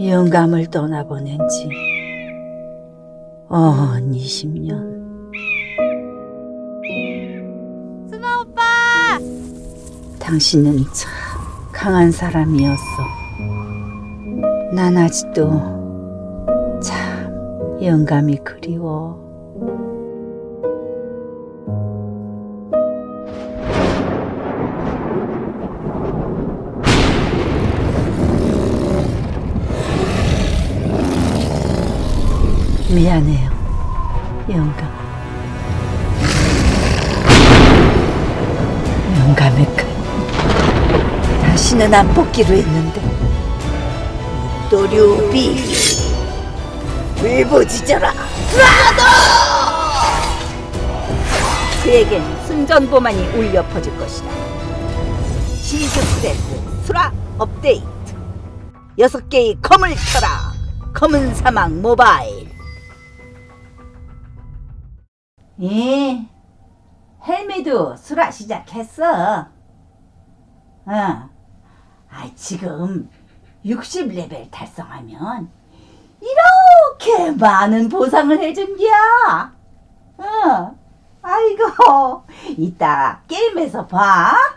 영감을 떠나보낸 지 어언 20년. 순아 오빠! 당신은 참 강한 사람이었어. 난 아직도 참 영감이 그리워. 미안해요, 영감. 영감의 끝. 다시는 안 뽑기로 했는데 또류비 울부짖어라 그에겐 순전보만이 울려 퍼질 것이다. 시즈 프레스 수라 업데이트. 여섯 개의 검을 켜라. 검은 사막 모바일. 예. 헬미도 수라 시작했어. 어. 아, 지금 60레벨 달성하면 이렇게 많은 보상을 해준기야. 어. 아이고, 이따 게임에서 봐. 어.